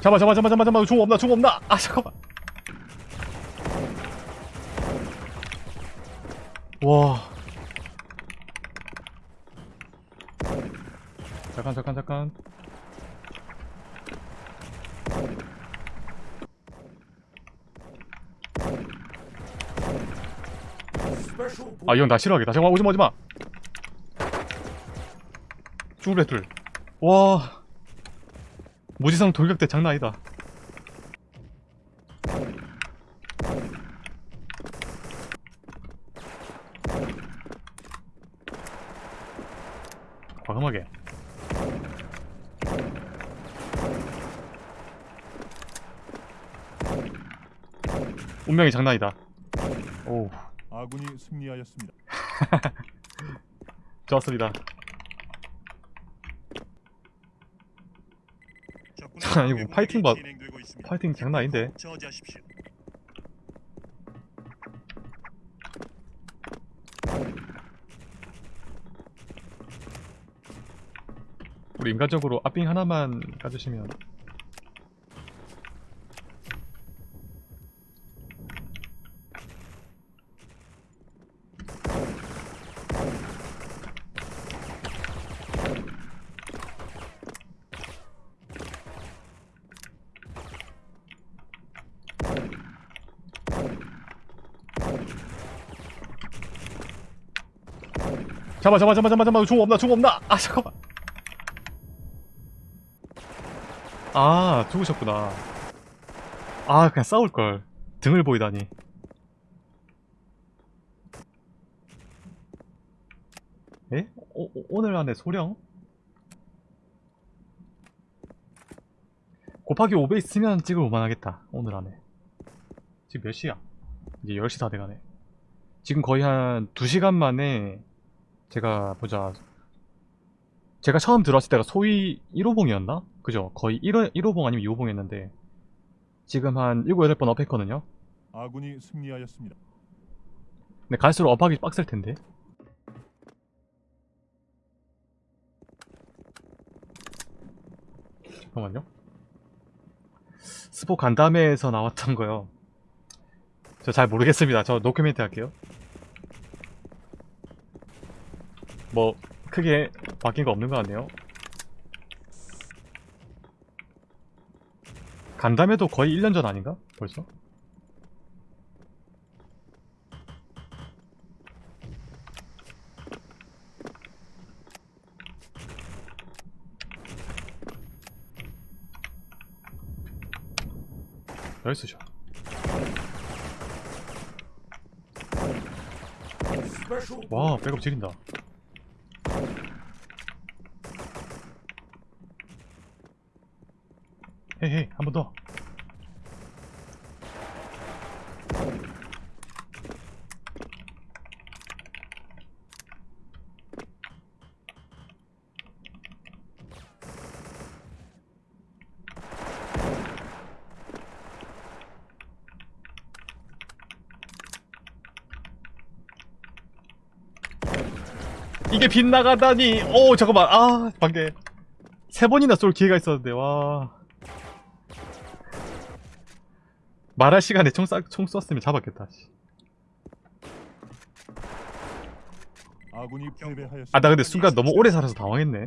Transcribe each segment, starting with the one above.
잡아 잡아 잡아 잡아 잡아. 종 없나 종 없나? 아 잠깐만. 와. 잠깐 잠깐 잠깐. 아이형나 싫어하겠다. 잠깐만 오지마 오지마 죽을래 둘와. 무지성 돌격대 장난 아니다. 과감하게. 운명이 장난이다. 오 아군이 승리하였습니다. 좋았습니다 자, 이거 파이팅 봐-. 파이팅 장난 아닌데. 우리 인간적으로 앞빙 하나만 까주시면 잡아 잡아 잡아 잡아 잡아. 종 없나 종 없나? 아 잠깐만. 아 죽으셨구나. 아 그냥 싸울걸. 등을 보이다니. 에? 오, 오- 오늘 안에 소령? 곱하기 5배 있으면 찍을만 하겠다 오늘 안에. 지금 몇 시야? 이제 10시 다 돼가네. 지금 거의 한 2시간 만에 제가 보자 제가 처음 들어왔을 때가 소위 1호봉이었나? 그죠? 거의 1호, 1호봉 아니면 2호봉이었는데 지금 한 7, 8번 업했거든요? 아군이 승리하였습니다. 근데 갈수록 업하기 빡셀 텐데 잠깐만요 스포 간담회에서 나왔던 거요 저 잘 모르겠습니다 저 노큐멘트 할게요 뭐 크게 바뀐 거 없는 것 같네요 간담회도 거의 1년 전 아닌가? 벌써? 나이스죠 와 백업 지린다 헤헤 한 번 더 이게 빗나가다니. 오 잠깐만. 아 방금 세 번이나 쏠 기회가 있었는데 와. 말할 시간에 총, 쏴, 총 쐈으면 잡았겠다 패배하였습니다. 아 나 근데 순간 너무 오래 살아서 당황했네.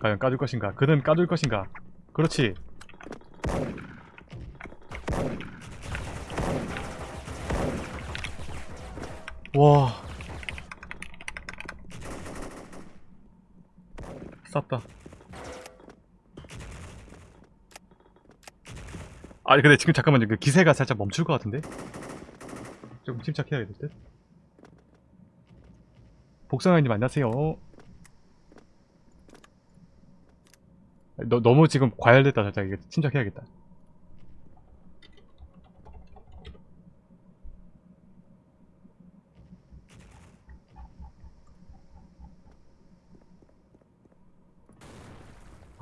과연 까줄 것인가? 그는 까줄 것인가? 그렇지 와 쌌다 아니 근데 지금 잠깐만요 그 기세가 살짝 멈출 것 같은데 조금 침착해야 될 듯. 복상아님 안녕하세요. 너, 너무 지금 과열됐다 살짝 침착해야겠다.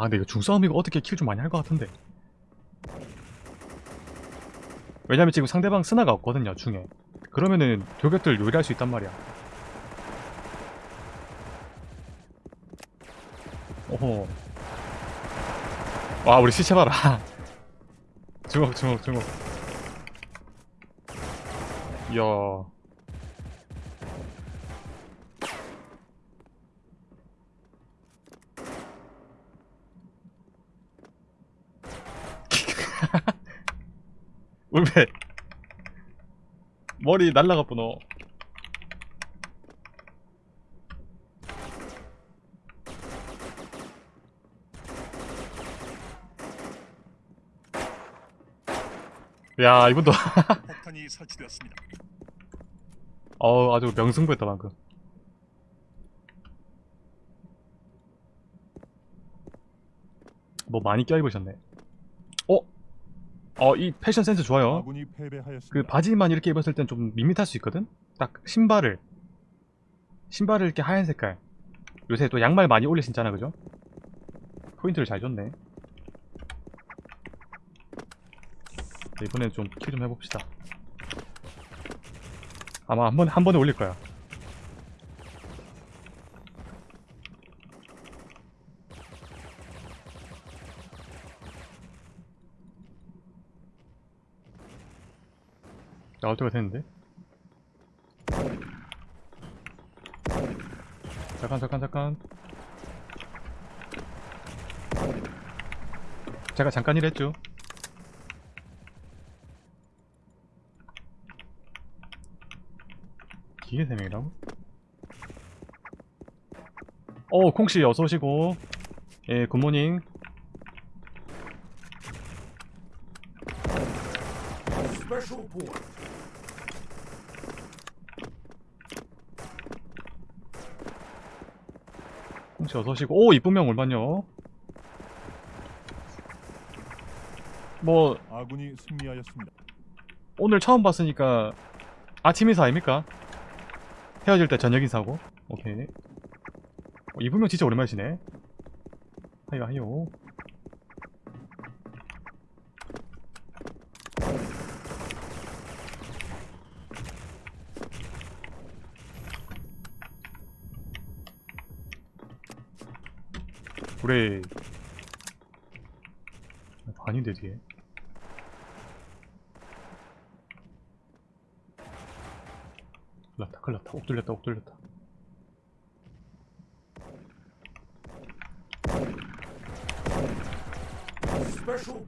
아 근데 이거 중싸움이고 어떻게 킬 좀 많이 할 것 같은데. 왜냐면 지금 상대방 스나가 없거든요 중에. 그러면은 교격들 요리할 수 있단 말이야. 오호. 와 우리 시체 봐라. 주먹 주먹 주먹. 이야 울베 머리 날라갔구너 야 이분도 폭탄이 설치되었습니다. 어 아주 명승부했다 방금 뭐 많이 껴입으셨네 어? 어 이 패션 센스 좋아요. 그 바지만 이렇게 입었을 땐 좀 밋밋할 수 있거든? 딱 신발을 신발을 이렇게 하얀 색깔 요새 또 양말 많이 올려 신잖아 그죠? 포인트를 잘 줬네 자, 이번엔 좀킬좀 해봅시다 아마 한 번에 한 번에 올릴 거야 나올 때가 됐는데? 잠깐 잠깐 잠깐. 제가 잠깐 일했죠. 기계 3명이라고? 어 콩씨 어서오시고. 예 굿모닝. 콩씨 어서오시고 오 이쁜 명 얼마냐? 뭐 아군이 승리하였습니다. 오늘 처음 봤으니까 아침 인사 아닙니까? 헤어질 때 저녁 인사고. 오케이. 어, 이분명 진짜 오랜만이시네. 하이요 하이요 그래. 아닌데 뒤에? 큰일 났다 큰일 났다. 옥 뚫렸다 옥 뚫렸다.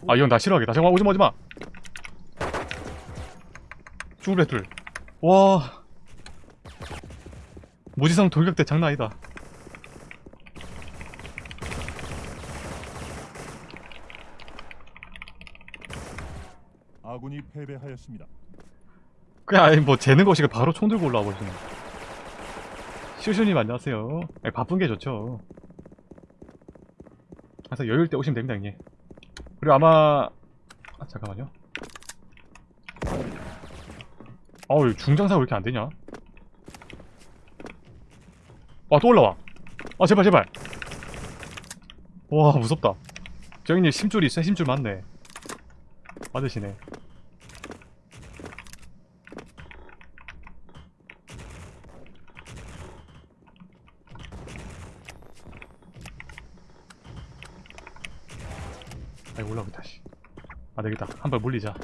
아이형나 싫어하겠다. 잠깐만 오지마 오지마. 죽을래 둘와. 무지성 돌격대 장난 아니다 아군이 패배하였습니다. 그냥 아니 뭐 재는 것이 바로 총 들고 올라와 버리시네. 슈슈님 안녕하세요. 아니, 바쁜 게 좋죠. 항상 여유일 때 오시면 됩니다 형님. 그리고 아마 아 잠깐만요. 어우 중장사가 왜 이렇게 안 되냐? 와또 올라와. 아 제발 제발. 와 무섭다. 저 형님 심줄이 있어 심줄 많네. 맞으시네 아이 올라오겠다 씨. 아 되겠다. 한 발 물리자.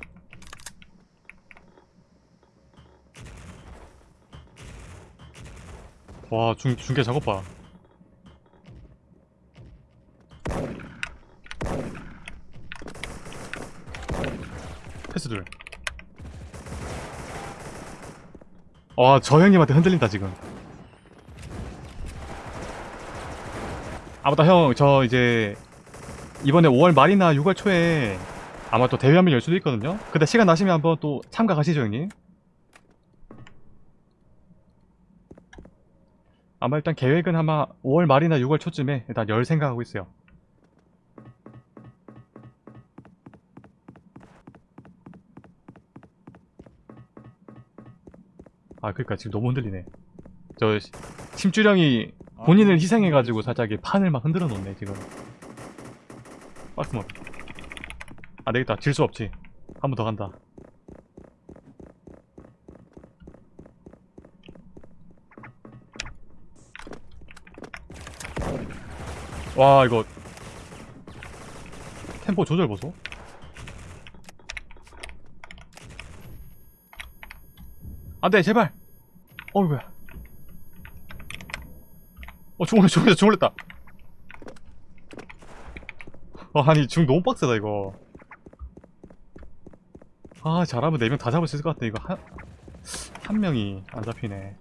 와 중, 중계 작업 봐. 패스들 와저 형님한테 흔들린다 지금. 아 맞다 형 저 이제 이번에 5월 말이나 6월 초에 아마 또 대회 한번 열 수도 있거든요. 그때 시간 나시면 한번 또 참가 가시죠 형님. 아마 일단 계획은 아마 5월 말이나 6월 초쯤에 일단 열 생각하고 있어요. 아 그니까 지금 너무 흔들리네. 저 시- 심주령이 본인을 희생해가지고 살짝 이 판을 막 흔들어 놓네 지금 빠꾸먼 아 되겠다. 질 수 없지. 한 번 더 간다. 와 이거. 템포 조절 보소. 안돼 제발. 어이구야. 어 주물렸다 주물렸다 주물렸다. 아니 중 너무 빡세다 이거. 아 잘하면 4명 다 잡을 수 있을 것 같아 이거. 한, 한 명이 안 잡히네.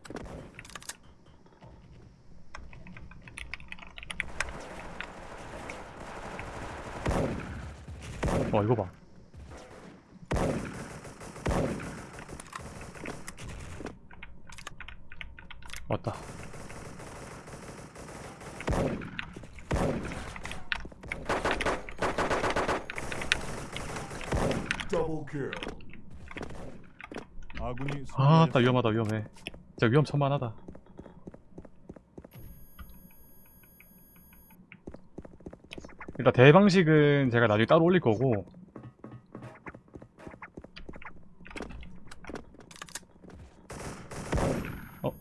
와 이거 봐. 왔다 아군이 아따. 위험하다 위험해. 진짜 위험천만하다. 일단 대방식은 제가 나중에 따로 올릴 거고. 어?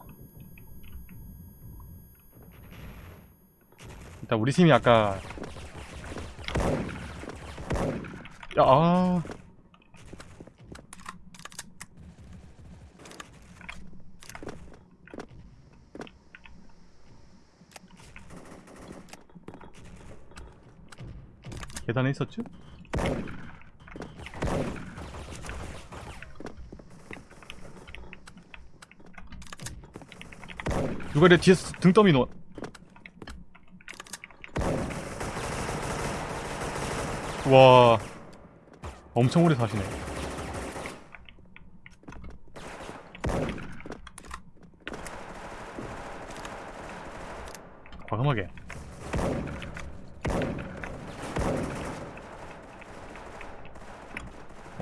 일단 우리 팀이 아까 야아 계단에 있었죠? 누가 내 뒤에서 등더미 놓와 엄청 오래 사시네. 과감하게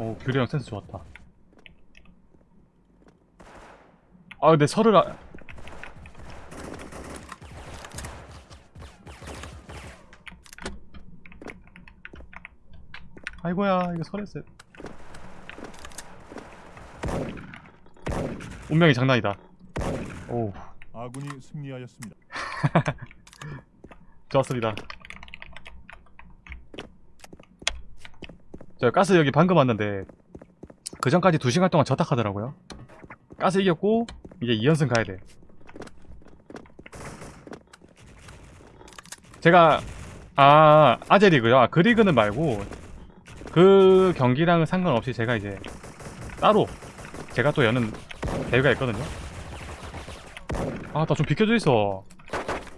오 규리형 센스 좋았다. 아 근데 설을 아... 아이고야 이거 설했어 운명이 장난이다. 오 아군이 승리하였습니다. 좋았습니다 저 가스 여기 방금 왔는데 그 전까지 2시간 동안 저탁 하더라고요. 가스 이겼고 이제 2연승 가야 돼. 제가 아 아재리그요? 아, 그 리그는 말고 그 경기랑은 상관없이 제가 이제 따로 제가 또 여는 대회가 있거든요. 아 나 좀 비켜줘 있어.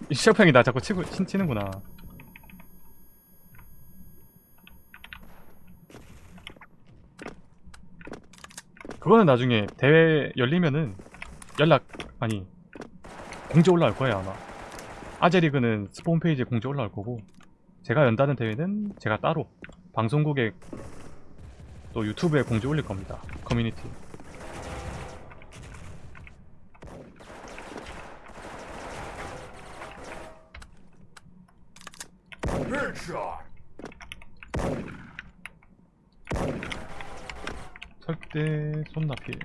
이 시작형이 나 자꾸 치고 친, 치는구나 그거는 나중에 대회 열리면은 연락 아니 공지 올라올 거예요 아마. 아재리그는 스폰 페이지에 공지 올라올 거고 제가 연다는 대회는 제가 따로 방송국에 또 유튜브에 공지 올릴 겁니다 커뮤니티 설대 손나필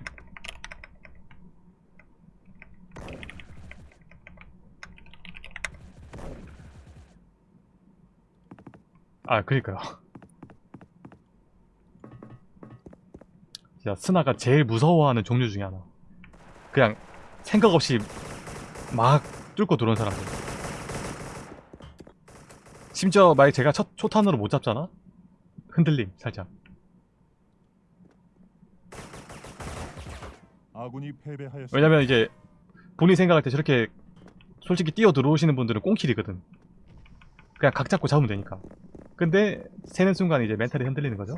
아 그니까요. 진짜 스나가 제일 무서워하는 종류 중에 하나. 그냥 생각 없이 막 뚫고 들어온 사람들. 심지어 만약 제가 첫 초탄으로 못 잡잖아? 흔들림 살짝 아군이 패배하였습니다. 왜냐면 이제 본인 생각할 때 저렇게 솔직히 뛰어 들어오시는 분들은 꽁킬이거든. 그냥 각 잡고 잡으면 되니까. 근데 세는 순간 이제 멘탈이 흔들리는 거죠.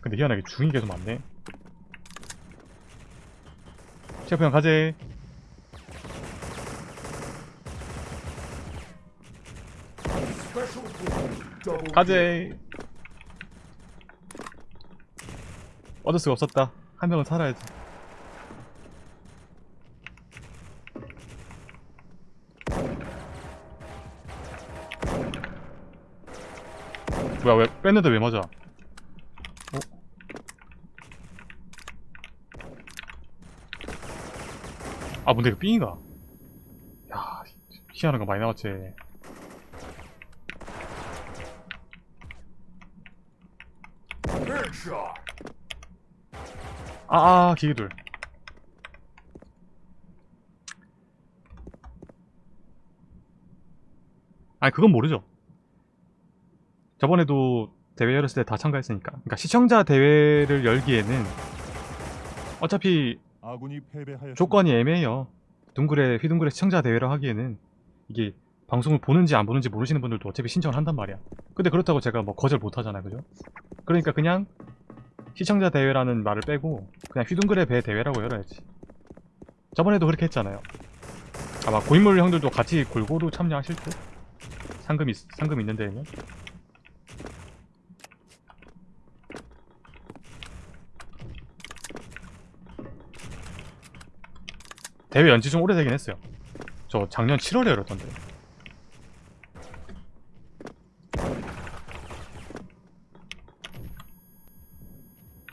근데 희한하게 중이 계속 많네. 셰프 형 가재. 가재. 얻을 수가 없었다. 한 명은 살아야지. 뭐야 왜 뺐는데 왜 맞아? 어? 아 뭔데 이거 삥인가? 야 희한한 거 많이 나왔지. 아 아 기계들 아니 그건 모르죠 저번에도 대회 열었을 때 다 참가했으니까 그러니까 시청자 대회를 열기에는 어차피. 조건이 애매해요. 둥글에 휘둥글에 시청자 대회를 하기에는 이게 방송을 보는지 안 보는지 모르시는 분들도 어차피 신청을 한단 말이야. 근데 그렇다고 제가 뭐 거절 못 하잖아요, 그죠? 그러니까 그냥 시청자 대회라는 말을 빼고 그냥 휘둥글의 배 대회라고 열어야지. 저번에도 그렇게 했잖아요. 아마 고인물 형들도 같이 골고루 참여하실 듯? 상금 있, 상금 있는 데에는? 대회 연지 좀 오래되긴 했어요. 저 작년 7월에 열었던데.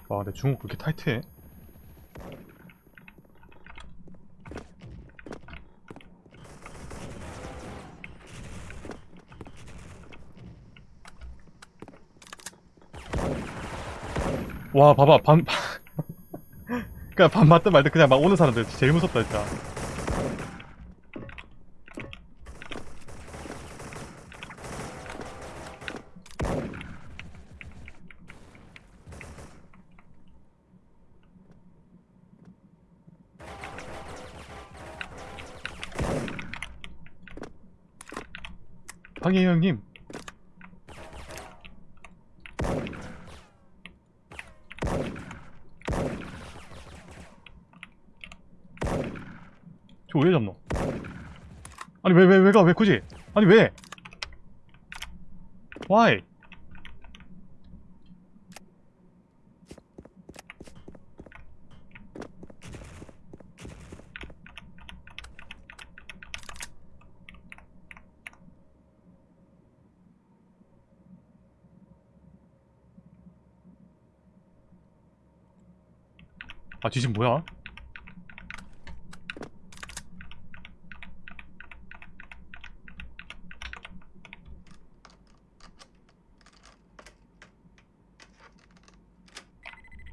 와, 근데 중국 그렇게 타이트해? 와, 봐봐, 반, 그냥 반 맞든 말든 그냥 막 오는 사람들 제일 무섭다, 진짜. 저왜 잡노? 아니 왜 왜 왜 가 왜 굳이? 아니 왜? Why? 아 지금 뭐야?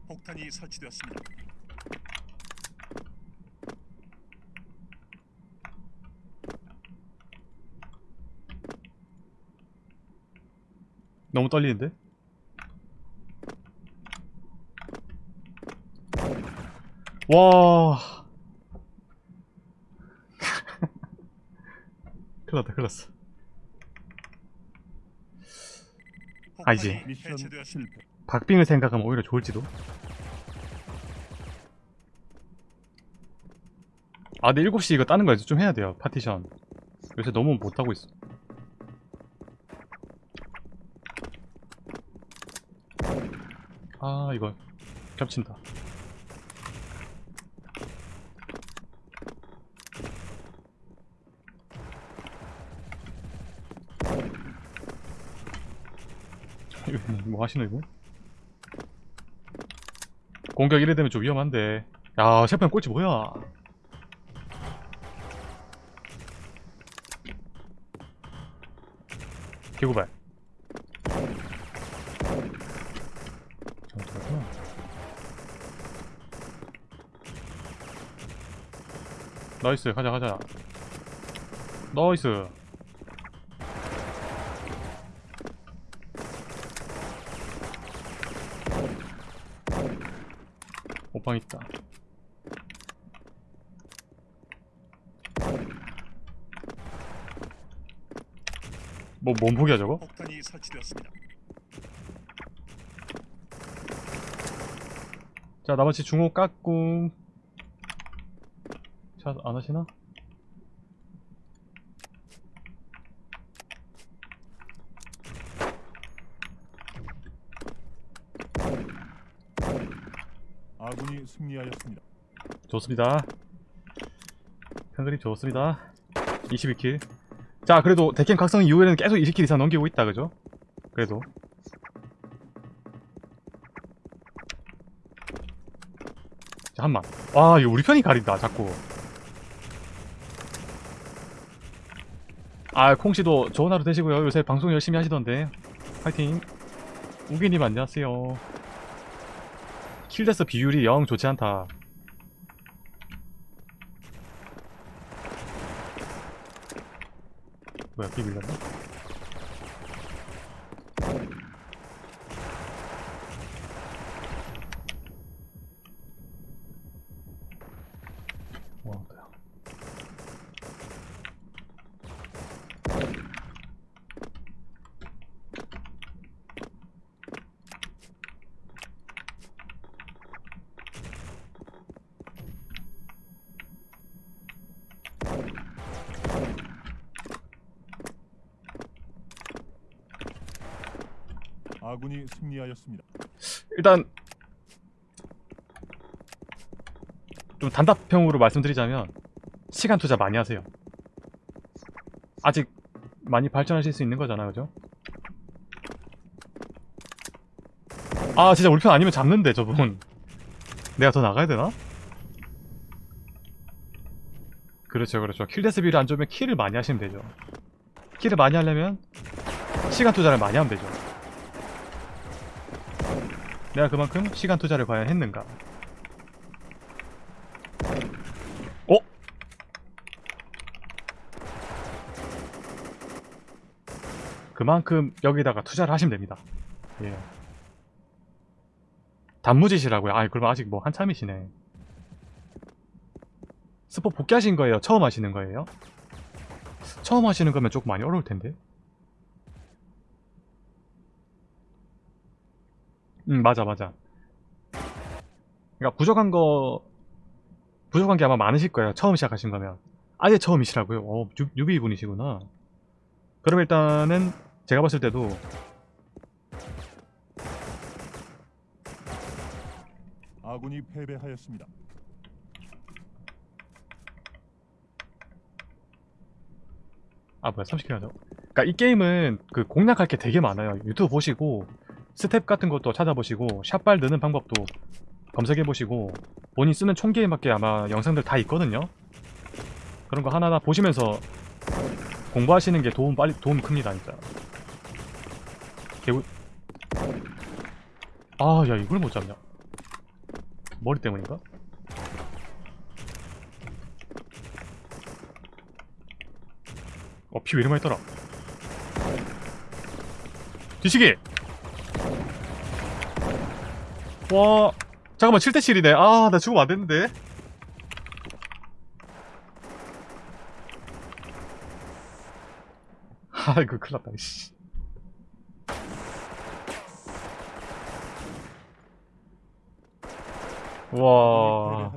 폭탄이 설치되었습니다. 너무 떨리는데? 와. 큰일 났다, 큰일 났어. 실패. 박빙을 생각하면 오히려 좋을지도. 아, 근데 7시 이거 따는 거 이제 좀 해야 돼요, 파티션. 요새 너무 못하고 있어. 아, 이거 겹친다. 뭐, 뭐 하시노 이거? 공격 이래 되면 좀 위험한데 야 셰프형 꼴찌 뭐야 개구발. 잘못하구나 나이스 가자 가자. 나이스. 오빵 있다 뭐 몸폭이야 저거? 폭탄이 설치되었습니다. 자 나머지 중호 깎고 자 안하시나? 아군이 승리하였습니다. 좋습니다 큰 그림 좋습니다 22킬 자 그래도 데켄 각성 이후에는 계속 20킬 이상 넘기고 있다 그죠? 그래도. 자, 한만 와 아, 이거 우리 편이 가린다 자꾸. 아 콩씨도 좋은 하루 되시고요. 요새 방송 열심히 하시던데. 화이팅. 우기님 안녕하세요. 킬데스 비율이. 영 좋지 않다. 뭐야 비 밀렸나? 아군이 승리하였습니다. 일단 좀 단답형으로 말씀드리자면 시간 투자 많이 하세요. 아직 많이 발전하실 수 있는 거잖아, 그죠? 아, 진짜 우리 편 아니면 잡는데 저분. 내가 더 나가야 되나? 그렇죠, 그렇죠. 킬데스 비를 안 좋으면 킬을 많이 하시면 되죠. 킬을 많이 하려면 시간 투자를 많이 하면 되죠. 내가 그만큼 시간 투자를 과연 했는가? 어? 그만큼 여기다가 투자를 하시면 됩니다. 예. 단무지시라고요? 아, 그럼 아직 뭐 한참이시네. 스포 복귀하신 거예요? 처음 하시는 거예요? 처음 하시는 거면 조금 많이 어려울 텐데. 응 맞아 맞아. 그러니까 부족한 거 부족한 게 아마 많으실 거예요 처음 시작하신 거면. 아예 처음이시라고요? 어 유, 유비 분이시구나. 그럼 일단은 제가 봤을 때도 아군이 패배하였습니다. 아 뭐야 30킬 하죠 그러니까 이 게임은 그 공략할 게 되게 많아요. 유튜브 보시고 스텝 같은 것도 찾아보시고 샷발 넣는 방법도 검색해보시고 본인 쓰는 총기에 맞게 아마 영상들 다 있거든요. 그런 거 하나하나 보시면서 공부하시는 게 도움 빨리 도움 큽니다 진짜. 개구 아야 이걸 못 잡냐? 머리 때문인가? 어 피 왜 이리 많이 떠라? 뒤치기 와 잠깐만 7대7이네. 아 나 죽으면 안됐는데. 아이고 큰일났다 씨. 와